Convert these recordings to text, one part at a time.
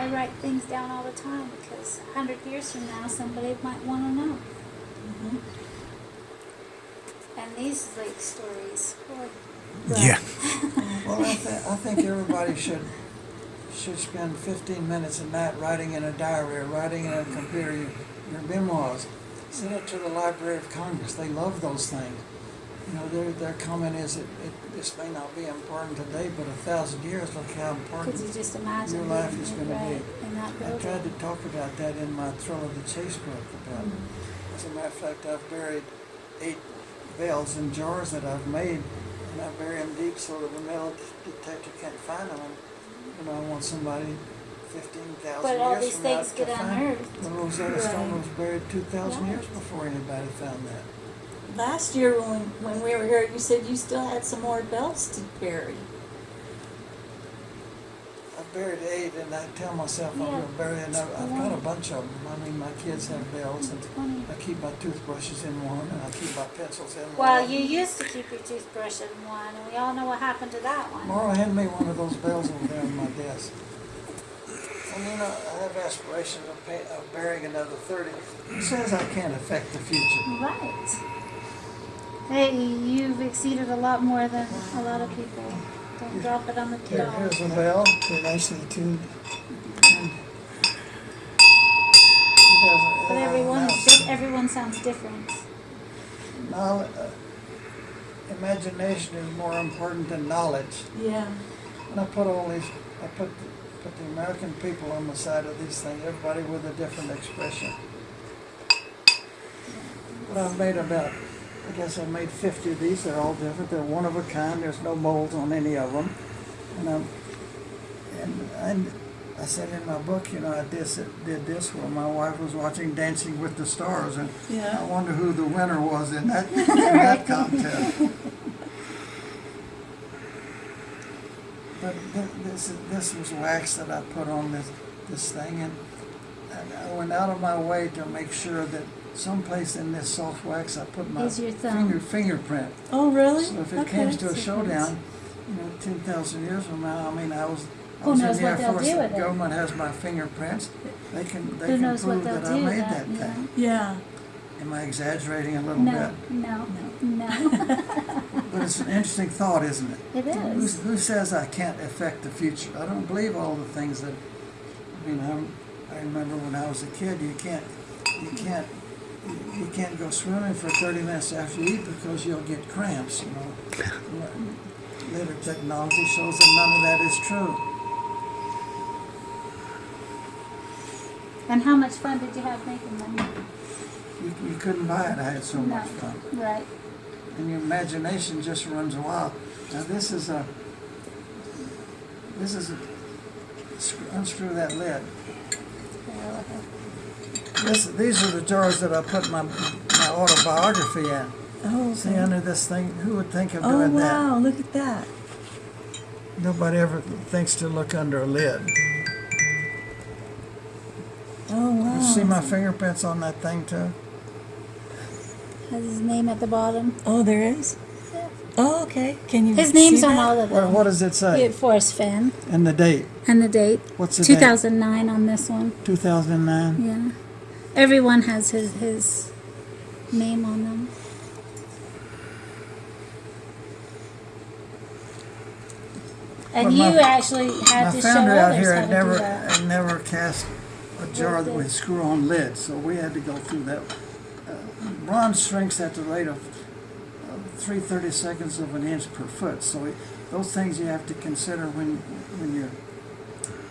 I write things down all the time because a hundred years from now, somebody might want to know. Mm-hmm. And these like stories, boy. Yeah. Well, I, th- I think everybody should should spend 15 minutes a night writing in a diary or writing in a computer your, your memoirs. Send it to the Library of Congress. They love those things. You know, their, their comment is that it, this may not be important today, but a thousand years, look how important Could you just imagine your life is going to be. in that I tried to talk about that in my Thrill of the Chase book. About, Mm-hmm. as a matter of fact, I've buried eight bells in jars that I've made, and I bury them deep so that the metal detector can't find them. And, you know, I want somebody fifteen thousand But all years these from now things get unearthed. the Rosetta Stone Right. was buried two thousand years before anybody found that. Last year when, when we were here, you said you still had some more bells to bury. I buried eight, and I tell myself I'm going to bury another. I've got a bunch of them. I mean, my kids have mm-hmm. bells, and I keep my toothbrushes in one, and I keep my pencils in one. Well, you used to keep your toothbrush in one, and we all know what happened to that one. Laura, hand me one of those bells over there on my desk. And you know, I have aspirations of, pay, of burying another 30. Who says I can't affect the future? Right. Hey, you've exceeded a lot more than a lot of people. Don't drop it on the Here, dog. here's a bell. They're nicely tuned. But everyone, everyone sounds different. Knowl- uh, imagination is more important than knowledge. Yeah. And I put all these, I put, put the American people on the side of these things, everybody with a different expression. But I've made about, I guess I've made fifty of these, they're all different, they're one of a kind, there's no molds on any of them. And I'm, and, and I said in my book, you know, I did, did this while my wife was watching Dancing with the Stars, and I wonder who the winner was in that, in that contest. But this, this was wax that I put on this, this thing, and, and I went out of my way to make sure that someplace in this soft wax, I put my your finger, fingerprint. Oh, really? So if it Okay. comes to a Difference. showdown, you know, ten thousand years from now, I mean, I was, I Who was knows in the Air Force, the it? government has my fingerprints, they can, they Who can knows what prove that I made that, that you thing. Yeah. Am I exaggerating a little No, bit? no, no. no. But it's an interesting thought, isn't it? It Who, is. who says I can't affect the future? I don't believe all the things that, I mean, I'm, I remember when I was a kid, you can't, you can't, you can't go swimming for thirty minutes after you eat because you'll get cramps, you know. Later technology shows that none of that is true. And how much fun did you have making money? You, you couldn't buy it, I had so much fun. Right. And your imagination just runs wild. Now this is a, this is a, unscrew that lid. This, these are the jars that I put my, my autobiography in. Oh, See okay. under this thing, who would think of doing oh, that? Oh, doing wow. Look at that. that? Nobody ever thinks to look under a lid. Oh, wow. You see my fingerprints on that thing too? Has his name at the bottom. Oh, there is? Oh, okay. Can you His name's see on that? all of What, them. what does it say? Forrest Fenn. And the date? And the date. What's the date? 2009 on this one. 2009? Yeah. Everyone has his, his name on them. And you my- actually had to show others here how to do never, that. had never cast a jar that would screw-on lid, so we had to go through that. Uh, Bronze shrinks at the rate of uh, three thirty-seconds of an inch per foot, so it- those things you have to consider when, when you're,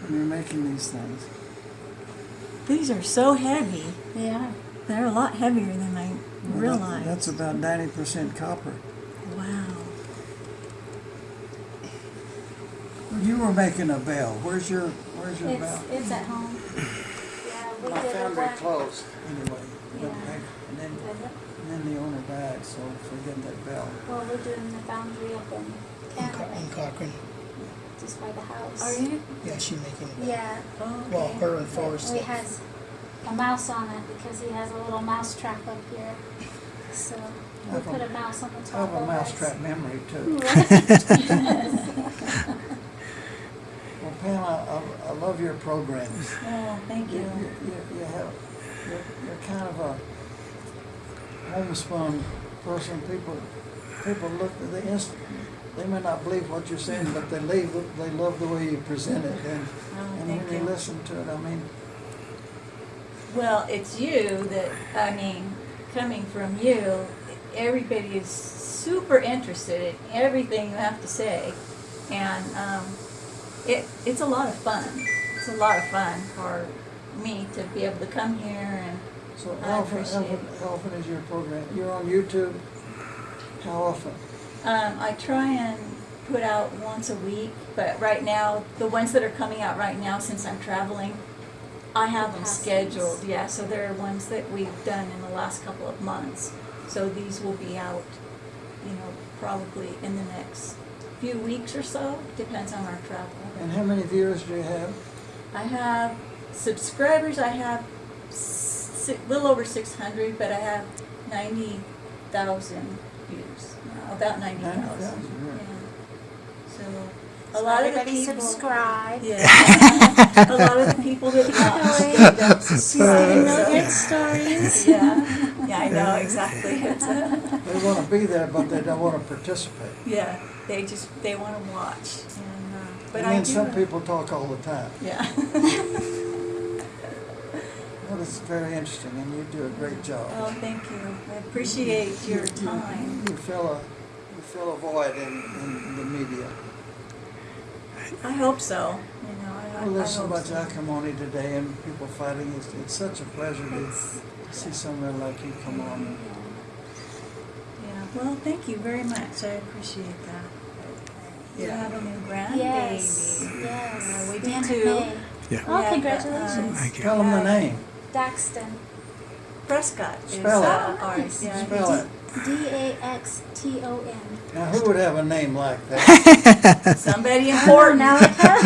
when you're making these things. These are so heavy. Yeah. They're a lot heavier than I Well, that- realized. That's about ninety percent copper. wow. You were making a bell, where's your, where's your It's, bell? it's at home. Yeah, we My did a foundry closed, anyway, Yeah. And then, and then the owner died, so forget that bell. Well, we're doing the foundry up in In Co- in Canada, Cochrane. Just by the house. Are you? Yeah, she's making it. Yeah. Oh, Well, her and Forrest. We has a mouse on it because he has a little mouse trap up here. So we have a- put a mouse on the top. I have a of us. mousetrap memory too. Well, Pam, I, I, I love your programs. Oh, thank You, you. you, you- you have, you're, you're kind of a homespun person. People, people look, they inst, they may not believe what you're saying, but they leave, they love the way you present it. And, Oh, and when you you. listen to it, I mean, Well, it's you that, I mean, coming from you, everybody is super interested in everything you have to say. And um, it, it's a lot of fun. It's a lot of fun for me to be able to come here and, so how often, often, how often is your program? You're on YouTube? How often? Um, I try and put out once a week, but right now, the ones that are coming out right now, since I'm traveling, I have them scheduled, yeah, so there are ones that we've done in the last couple of months. So these will be out, you know, probably in the next few weeks or so, depends on our travel. And how many viewers do you have? I have subscribers, I have a little over 600, but I have 90,000 computers, now, about ninety thousand. So, a lot of the people. subscribe. Yeah. A lot of the people that By the way, stories. Yeah, yeah, I know, exactly. They want to be there, but they don't want to participate. Yeah, they just, they wanna watch, and, uh, but And I mean, some people talk all the time. Yeah. Well, it's very interesting, and you do a great job. Oh, thank you. I appreciate your time. You fill a, you fill a void in, in the media. I hope so, you know, I, I Well, there's so much so. acrimony today and people fighting. It's, it's such a pleasure to It's- to see someone like you come on. Yeah, well, thank you very much. I appreciate that. You Yeah. have a new grandbaby. Yes, Yeah, yes. we the do too. Yeah. Oh, Yeah, congratulations. uh, Thank you. Tell them the name. Daxton. Prescott is Spell it. uh, ours. Yeah, Spell it. D A X T O N. Now, who would have a name like that? Somebody important. Nalika.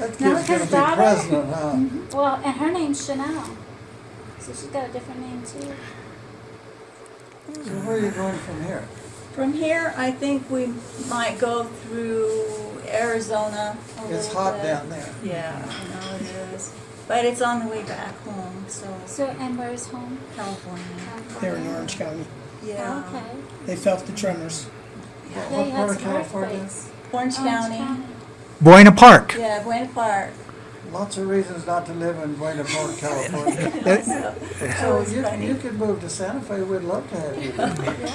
That Now kid's his gonna be daughter? president, huh? well, and her name's Chanel. So she's got a different name too. So where are you going from here? From here, I think we might go through Arizona a It's little hot bit. down there. Yeah, I know it is. But it's on the way back home, so So, and where's home? California. They're in Orange County. Yeah. Oh, okay. They felt the tremors. Yeah, What you part had of some California? earthquakes. Orange County. Buena Park. Yeah, Buena Park. Lots of reasons not to live in Buena Park, California. So, So you, you could move to Santa Fe. We'd love to have you. Yeah.